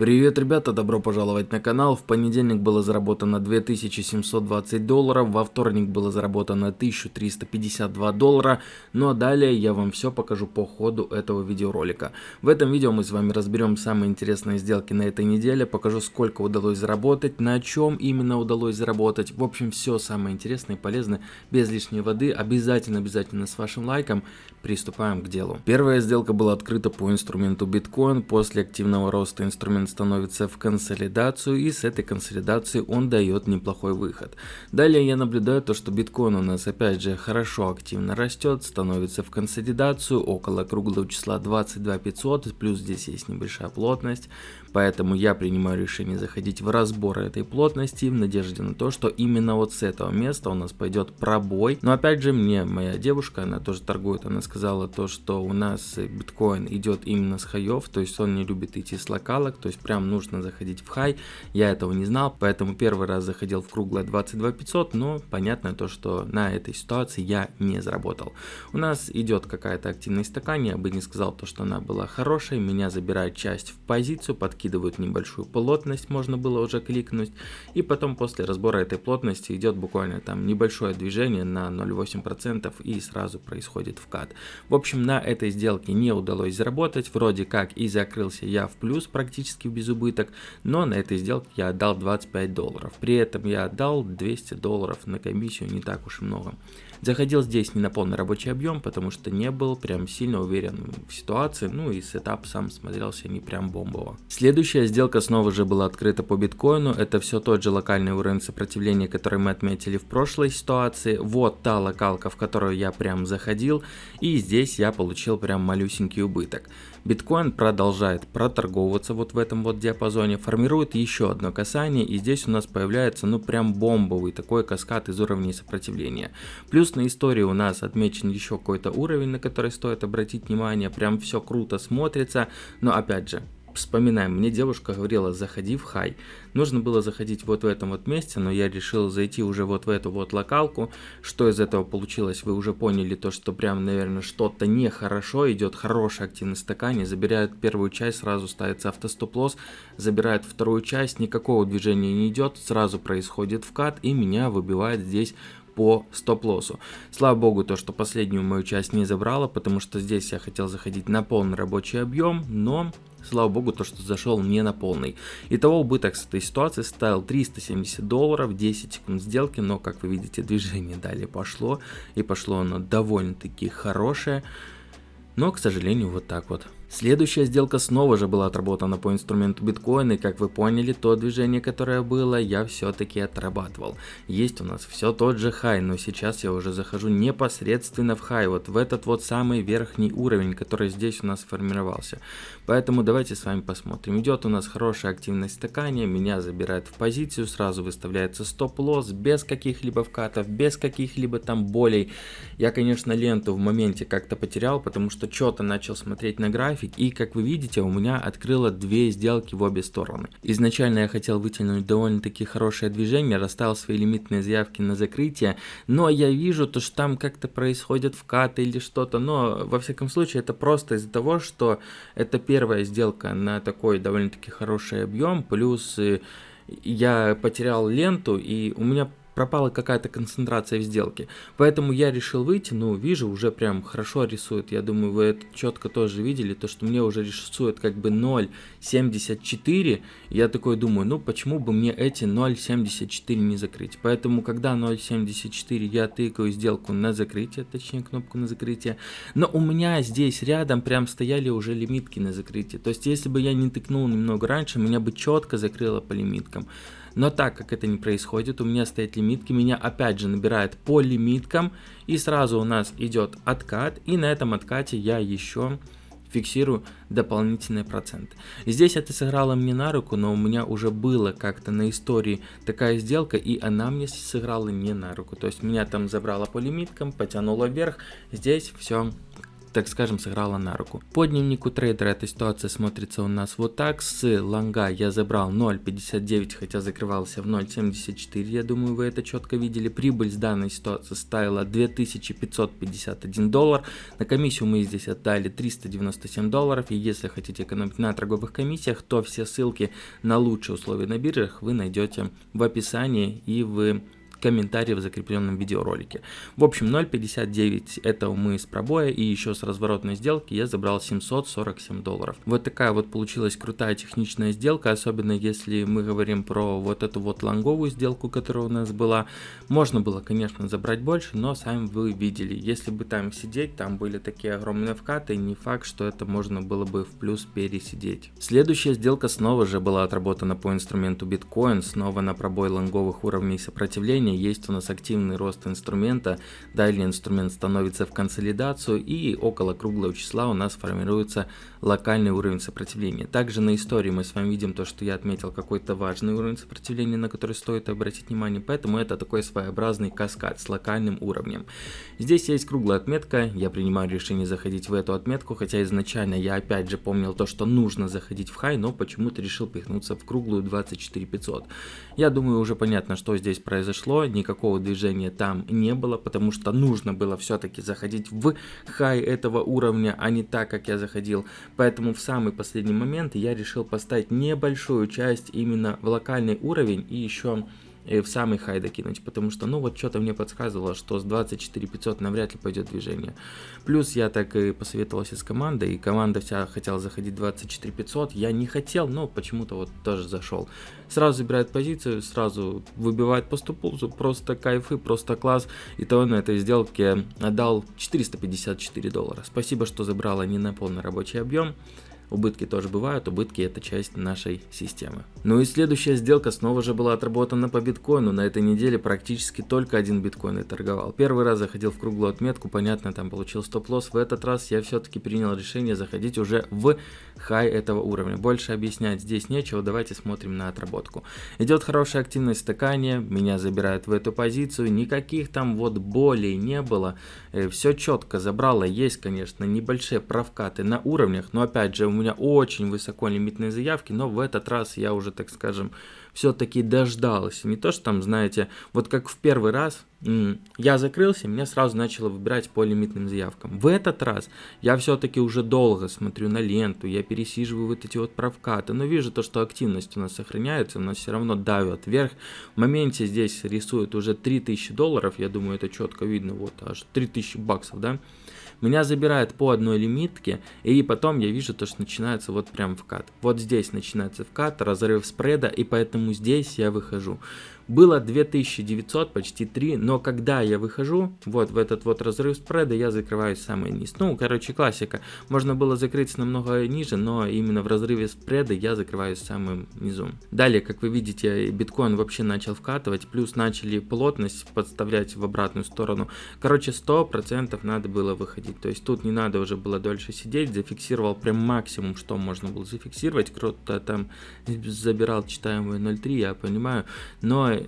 Привет, ребята, добро пожаловать на канал. В понедельник было заработано 2720 долларов, во вторник было заработано 1352 доллара, ну а далее я вам все покажу по ходу этого видеоролика. В этом видео мы с вами разберем самые интересные сделки на этой неделе, покажу сколько удалось заработать, на чем именно удалось заработать. В общем, все самое интересное и полезное, без лишней воды, обязательно-обязательно с вашим лайком. Приступаем к делу. Первая сделка была открыта по инструменту биткоин, после активного роста инструмент становится в консолидацию и с этой консолидации он дает неплохой выход. Далее я наблюдаю то, что биткоин у нас опять же хорошо активно растет, становится в консолидацию около круглого числа 22 500, плюс здесь есть небольшая плотность, поэтому я принимаю решение заходить в разбор этой плотности в надежде на то, что именно вот с этого места у нас пойдет пробой. Но опять же мне моя девушка, она тоже торгует, она сказала то, что у нас биткоин идет именно с хаев, то есть он не любит идти с локалок, то есть прям нужно заходить в хай. Я этого не знал, поэтому первый раз заходил в круглое 22 500, но понятно то, что на этой ситуации я не заработал. У нас идет какая-то активность стакан, я бы не сказал то, что она была хорошей, меня забирает часть в позицию, подкидывают небольшую плотность, можно было уже кликнуть, и потом после разбора этой плотности идет буквально там небольшое движение на 0,8% и сразу происходит вкат. В общем, на этой сделке не удалось заработать, вроде как и закрылся я в плюс практически без убыток, но на этой сделке я отдал 25 долларов. При этом я отдал 200 долларов на комиссию, не так уж и много. Заходил здесь не на полный рабочий объем, потому что не был прям сильно уверен в ситуации, ну и сетап сам смотрелся не прям бомбово. Следующая сделка снова же была открыта по биткоину, это все тот же локальный уровень сопротивления, который мы отметили в прошлой ситуации. Вот та локалка, в которую я прям заходил, и здесь я получил прям малюсенький убыток. Биткоин продолжает проторговываться вот в этом вот диапазоне, формирует еще одно касание, и здесь у нас появляется ну прям бомбовый такой каскад из уровней сопротивления. Плюс Плюс на истории у нас отмечен еще какой-то уровень, на который стоит обратить внимание. Прям все круто смотрится. Но опять же, вспоминаем, мне девушка говорила, заходи в хай. Нужно было заходить вот в этом вот месте, но я решил зайти уже вот в эту вот локалку. Что из этого получилось, вы уже поняли, то что прям, наверное, что-то нехорошо, идет хорошая активность стакане, забирает первую часть, сразу ставится автостоп-лосс, забирает вторую часть, никакого движения не идет, сразу происходит вкат и меня выбивает здесь по стоп-лоссу. Слава богу, то, что последнюю мою часть не забрала, потому что здесь я хотел заходить на полный рабочий объем, но Слава богу, то, что зашел не на полный. Итого убыток с этой ситуации составил 370 долларов, 10 секунд сделки, но, как вы видите, движение далее пошло, и пошло оно довольно-таки хорошее, но, к сожалению, вот так вот. Следующая сделка снова же была отработана по инструменту биткоин, и как вы поняли, то движение, которое было, я все-таки отрабатывал. Есть у нас все тот же хай, но сейчас я уже захожу непосредственно в хай, вот в этот вот самый верхний уровень, который здесь у нас сформировался. Поэтому давайте с вами посмотрим. Идет у нас хорошая активность стакания, меня забирает в позицию, сразу выставляется стоп-лосс, без каких-либо вкатов, без каких-либо там болей. Я, конечно, ленту в моменте как-то потерял, потому что что-то начал смотреть на график, график и как вы видите у меня открыло две сделки в обе стороны. Изначально я хотел вытянуть довольно-таки хорошее движение, расставил свои лимитные заявки на закрытие, но я вижу то, что там как-то происходят вкаты или что-то, но во всяком случае это просто из-за того, что это первая сделка на такой довольно-таки хороший объем, плюс э, я потерял ленту и у меня пропала какая-то концентрация в сделке. Поэтому я решил выйти, ну, вижу, уже прям хорошо рисует. Я думаю, вы это четко тоже видели, то, что мне уже рисует как бы 0.74. Я такой думаю, ну, почему бы мне эти 0.74 не закрыть? Поэтому, когда 0.74 я тыкаю сделку на закрытие, точнее, кнопку на закрытие, но у меня здесь рядом прям стояли уже лимитки на закрытие. То есть, если бы я не тыкнул немного раньше, меня бы четко закрыло по лимиткам. Но так как это не происходит, у меня стоят лимитки, меня опять же набирает по лимиткам, и сразу у нас идет откат, и на этом откате я еще фиксирую дополнительные проценты. Здесь это сыграло мне на руку, но у меня уже было как-то на истории такая сделка, и она мне сыграла не на руку. То есть меня там забрало по лимиткам, потянуло вверх, здесь все так скажем, сыграла на руку. По дневнику трейдера эта ситуация смотрится у нас вот так. С лонга я забрал 0.59, хотя закрывался в 0.74. Я думаю, вы это четко видели. Прибыль с данной ситуации ставила 2551 доллар. На комиссию мы здесь отдали 397 долларов. И если хотите экономить на торговых комиссиях, то все ссылки на лучшие условия на биржах вы найдете в описании и в комментарии в закрепленном видеоролике. В общем, 0.59 это мы с пробоя и еще с разворотной сделки я забрал 747 долларов. Вот такая вот получилась крутая техничная сделка, особенно если мы говорим про вот эту вот лонговую сделку, которая у нас была. Можно было, конечно, забрать больше, но сами вы видели, если бы там сидеть, там были такие огромные вкаты, не факт, что это можно было бы в плюс пересидеть. Следующая сделка снова же была отработана по инструменту биткоин, снова на пробой лонговых уровней сопротивления движения, есть у нас активный рост инструмента, далее инструмент становится в консолидацию и около круглого числа у нас формируется локальный уровень сопротивления. Также на истории мы с вами видим то, что я отметил какой-то важный уровень сопротивления, на который стоит обратить внимание, поэтому это такой своеобразный каскад с локальным уровнем. Здесь есть круглая отметка, я принимаю решение заходить в эту отметку, хотя изначально я опять же помнил то, что нужно заходить в хай, но почему-то решил пихнуться в круглую 24500. Я думаю уже понятно, что здесь произошло, никакого движения там не было, потому что нужно было все-таки заходить в хай этого уровня, а не так, как я заходил. Поэтому в самый последний момент я решил поставить небольшую часть именно в локальный уровень и еще в самый хай докинуть, потому что, ну, вот что-то мне подсказывало, что с 24 500 навряд ли пойдет движение. Плюс я так и посоветовался с командой, и команда вся хотела заходить 24 500, я не хотел, но почему-то вот тоже зашел. Сразу забирает позицию, сразу выбивает по стопулзу, просто кайфы, просто класс. И то на этой сделке отдал 454 доллара. Спасибо, что забрала не на полный рабочий объем. Убытки тоже бывают, убытки это часть нашей системы. Ну и следующая сделка снова же была отработана по биткоину. На этой неделе практически только один биткоин и торговал. Первый раз заходил в круглую отметку, понятно, там получил стоп-лосс. В этот раз я все-таки принял решение заходить уже в хай этого уровня. Больше объяснять здесь нечего, давайте смотрим на отработку. Идет хорошая активность стакания, меня забирают в эту позицию, никаких там вот болей не было. Э, все четко забрало, есть, конечно, небольшие провкаты на уровнях, но опять же у меня очень высоко лимитные заявки, но в этот раз я уже, так скажем, все-таки дождался. Не то, что там, знаете, вот как в первый раз я закрылся, меня сразу начало выбирать по лимитным заявкам. В этот раз я все-таки уже долго смотрю на ленту, я пересиживаю вот эти вот провкаты, но вижу то, что активность у нас сохраняется, у нас все равно давят вверх. В моменте здесь рисуют уже 3000 долларов, я думаю, это четко видно, вот аж 3000 баксов, да. Меня забирают по одной лимитке, и потом я вижу то, что начинается вот прям вкат. Вот здесь начинается вкат, разрыв спреда, и поэтому здесь я выхожу. Было 2900, почти 3, но когда я выхожу, вот в этот вот разрыв спреда, я закрываюсь самый низ. Ну, короче, классика. Можно было закрыться намного ниже, но именно в разрыве спреда я закрываюсь самым низом. Далее, как вы видите, биткоин вообще начал вкатывать, плюс начали плотность подставлять в обратную сторону. Короче, 100% надо было выходить. То есть тут не надо уже было дольше сидеть, зафиксировал прям максимум, что можно было зафиксировать. Кто-то там забирал читаемые 0.3, я понимаю, но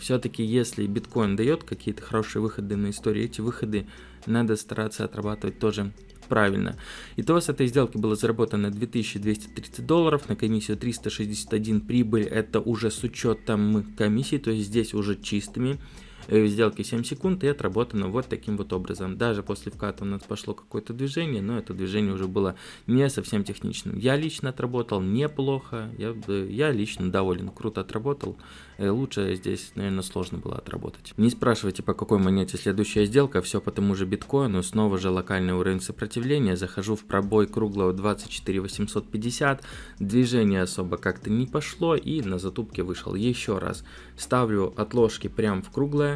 все-таки если биткоин дает какие-то хорошие выходы на истории, эти выходы надо стараться отрабатывать тоже правильно. Итого с этой сделки было заработано 2230 долларов, на комиссию 361 прибыль, это уже с учетом комиссии, то есть здесь уже чистыми. Э, сделки 7 секунд и отработано вот таким вот образом. Даже после вката у нас пошло какое-то движение, но это движение уже было не совсем техничным. Я лично отработал неплохо, я, я лично доволен, круто отработал. Э, лучше здесь, наверное, сложно было отработать. Не спрашивайте, по какой монете следующая сделка, все по тому же биткоину, снова же локальный уровень сопротивления, захожу в пробой круглого 24 850, движение особо как-то не пошло и на затупке вышел еще раз. Ставлю отложки прям в круглое,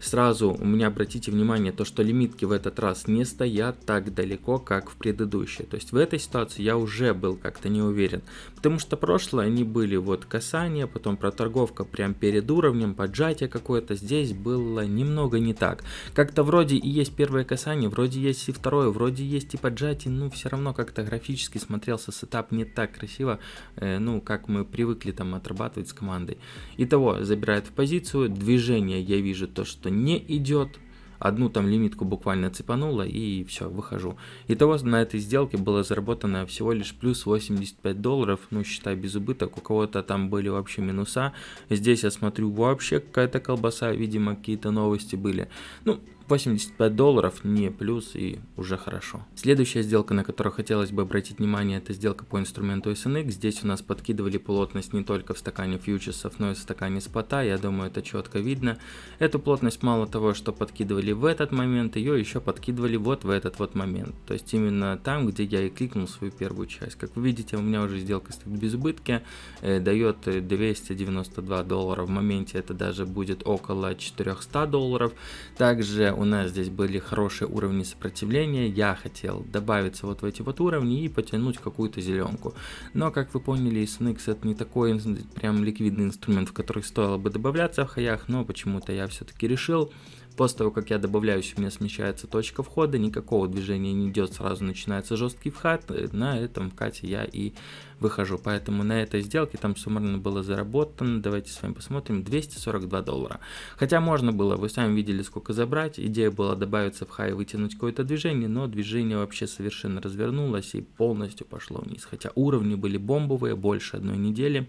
Сразу у меня обратите внимание, то что лимитки в этот раз не стоят так далеко, как в предыдущей. То есть в этой ситуации я уже был как-то не уверен. Потому что прошлое они были вот касание, потом проторговка прям перед уровнем, поджатие какое-то. Здесь было немного не так. Как-то вроде и есть первое касание, вроде есть и второе, вроде есть и поджатие, но все равно как-то графически смотрелся сетап не так красиво, э, ну как мы привыкли там отрабатывать с командой. Итого, забирает в позицию, движение я вижу то, что не идет, одну там лимитку буквально цепануло и все, выхожу. Итого на этой сделке было заработано всего лишь плюс 85 долларов, ну считай без убыток, у кого-то там были вообще минуса. Здесь я смотрю вообще какая-то колбаса, видимо какие-то новости были. Ну, 85 долларов не плюс и уже хорошо. Следующая сделка, на которую хотелось бы обратить внимание, это сделка по инструменту SNX. Здесь у нас подкидывали плотность не только в стакане фьючерсов, но и в стакане спота. Я думаю, это четко видно. Эту плотность мало того, что подкидывали в этот момент, ее еще подкидывали вот в этот вот момент. То есть именно там, где я и кликнул свою первую часть. Как вы видите, у меня уже сделка стоит без убытки, э, дает 292 доллара. В моменте это даже будет около 400 долларов. Также у нас здесь были хорошие уровни сопротивления, я хотел добавиться вот в эти вот уровни и потянуть какую-то зеленку. Но, как вы поняли, SNX это не такой прям ликвидный инструмент, в который стоило бы добавляться в хаях, но почему-то я все-таки решил После того, как я добавляюсь, у меня смещается точка входа, никакого движения не идет, сразу начинается жесткий вход, э, на этом вкате я и выхожу. Поэтому на этой сделке там суммарно было заработано, давайте с вами посмотрим, 242 доллара. Хотя можно было, вы сами видели сколько забрать, идея была добавиться в хай и вытянуть какое-то движение, но движение вообще совершенно развернулось и полностью пошло вниз. Хотя уровни были бомбовые, больше одной недели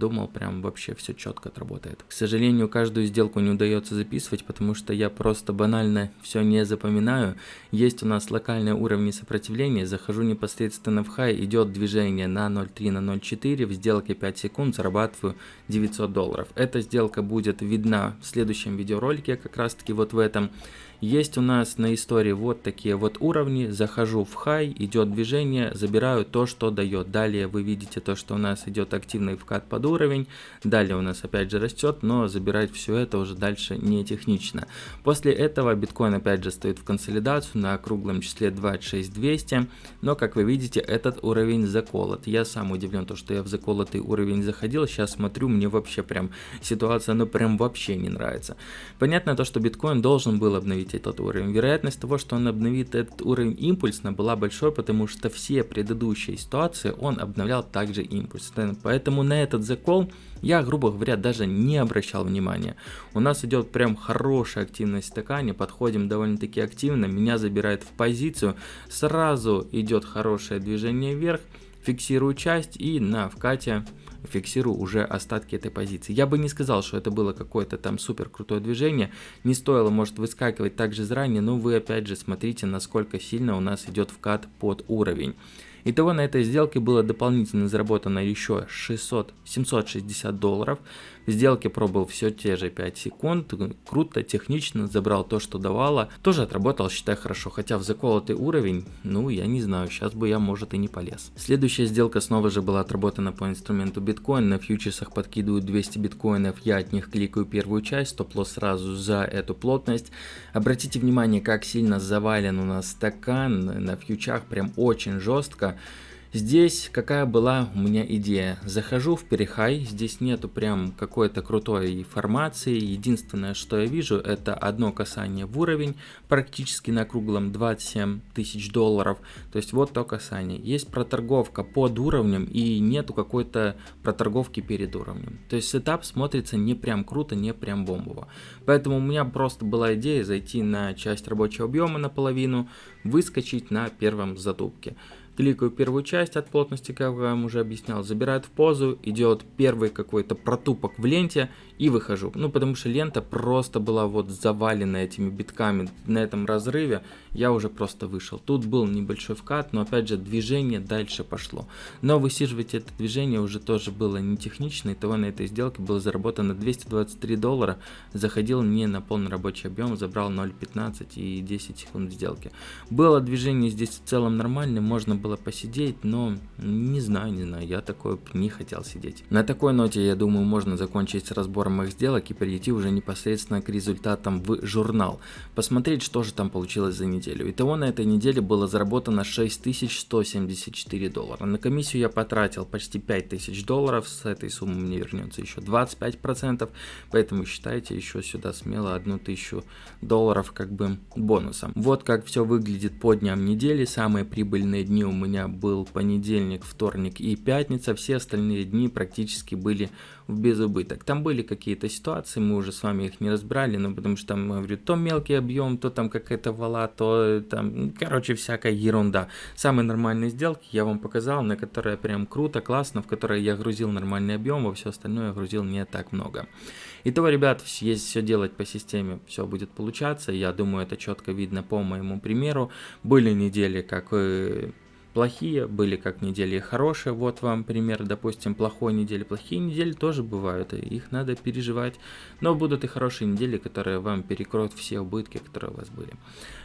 думал, прям вообще все четко отработает. К сожалению, каждую сделку не удается записывать, потому что я просто банально все не запоминаю. Есть у нас локальные уровни сопротивления, захожу непосредственно в хай, идет движение на 0.3 на 0.4, в сделке 5 секунд зарабатываю 900 долларов. Эта сделка будет видна в следующем видеоролике, как раз таки вот в этом. Есть у нас на истории вот такие вот уровни. Захожу в хай, идет движение, забираю то, что дает. Далее вы видите то, что у нас идет активный вкат под уровень. Далее у нас опять же растет, но забирать все это уже дальше не технично. После этого биткоин опять же стоит в консолидацию на круглом числе 26200. Но как вы видите, этот уровень заколот. Я сам удивлен, то, что я в заколотый уровень заходил. Сейчас смотрю, мне вообще прям ситуация, ну прям вообще не нравится. Понятно то, что биткоин должен был обновить обновить этот уровень. Вероятность того, что он обновит этот уровень импульсно была большой, потому что все предыдущие ситуации он обновлял также импульсно. Поэтому на этот закол я, грубо говоря, даже не обращал внимания. У нас идет прям хорошая активность стакане, подходим довольно-таки активно, меня забирает в позицию, сразу идет хорошее движение вверх, фиксирую часть и на вкате фиксирую уже остатки этой позиции. Я бы не сказал, что это было какое-то там супер крутое движение, не стоило может выскакивать также заранее, но вы опять же смотрите, насколько сильно у нас идет вкат под уровень. Итого на этой сделке было дополнительно заработано еще 600, 760 долларов. В сделке пробовал все те же 5 секунд, круто, технично, забрал то, что давало. Тоже отработал, считай, хорошо, хотя в заколотый уровень, ну, я не знаю, сейчас бы я, может, и не полез. Следующая сделка снова же была отработана по инструменту биткоин, на фьючерсах подкидывают 200 биткоинов, я от них кликаю первую часть, стоп-лосс сразу за эту плотность. Обратите внимание, как сильно завален у нас стакан на фьючах, прям очень жестко. Здесь какая была у меня идея. Захожу в перехай, здесь нету прям какой-то крутой формации. Единственное, что я вижу, это одно касание в уровень, практически на круглом 27 тысяч долларов. То есть вот то касание. Есть проторговка под уровнем и нету какой-то проторговки перед уровнем. То есть сетап смотрится не прям круто, не прям бомбово. Поэтому у меня просто была идея зайти на часть рабочего объема наполовину, выскочить на первом затупке. Кликаю первую часть от плотности, как я вам уже объяснял, забирает в позу, идет первый какой-то протупок в ленте и выхожу. Ну, потому что лента просто была вот завалена этими битками на этом разрыве, я уже просто вышел. Тут был небольшой вкат, но опять же движение дальше пошло. Но высиживать это движение уже тоже было не технично, и того на этой сделке было заработано 223 доллара, заходил не на полный рабочий объем, забрал 0.15 и 10 секунд сделки. Было движение здесь в целом нормальное, можно было посидеть, но не знаю, не знаю, я такой не хотел сидеть. На такой ноте, я думаю, можно закончить с разбором моих сделок и перейти уже непосредственно к результатам в журнал. Посмотреть, что же там получилось за неделю. Итого на этой неделе было заработано 6174 доллара. На комиссию я потратил почти 5000 долларов, с этой суммы мне вернется еще 25%, поэтому считайте еще сюда смело 1000 долларов как бы бонусом. Вот как все выглядит по дням недели, самые прибыльные дни у меня был понедельник, вторник и пятница, все остальные дни практически были в безубыток. Там были какие-то ситуации, мы уже с вами их не разбирали, но потому что там, говорю, то мелкий объем, то там какая-то вала, то там, короче, всякая ерунда. Самые нормальные сделки я вам показал, на которые прям круто, классно, в которые я грузил нормальный объем, во все остальное я грузил не так много. Итого, ребят, если все делать по системе, все будет получаться. Я думаю, это четко видно по моему примеру. Были недели, как э, плохие, были как недели хорошие. Вот вам пример, допустим, плохой недели. Плохие недели тоже бывают, и их надо переживать. Но будут и хорошие недели, которые вам перекроют все убытки, которые у вас были.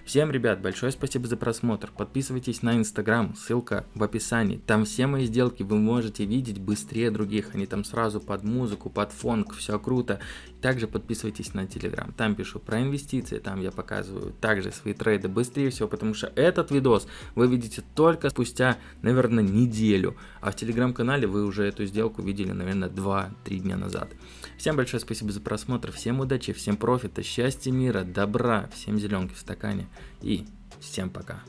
Всем, ребят, большое спасибо за просмотр. Подписывайтесь на инстаграм, ссылка в описании. Там все мои сделки вы можете видеть быстрее других. Они там сразу под музыку, под фонк, все круто. Также подписывайтесь на телеграм. Там пишу про инвестиции, там я показываю также свои трейды быстрее всего, потому что этот видос вы видите только спустя, наверное, неделю. А в телеграм-канале вы уже эту сделку видели, наверное, 2-3 дня назад. Всем большое спасибо за просмотр, всем удачи, всем профита, счастья, мира, добра, всем зеленки в стакане и всем пока.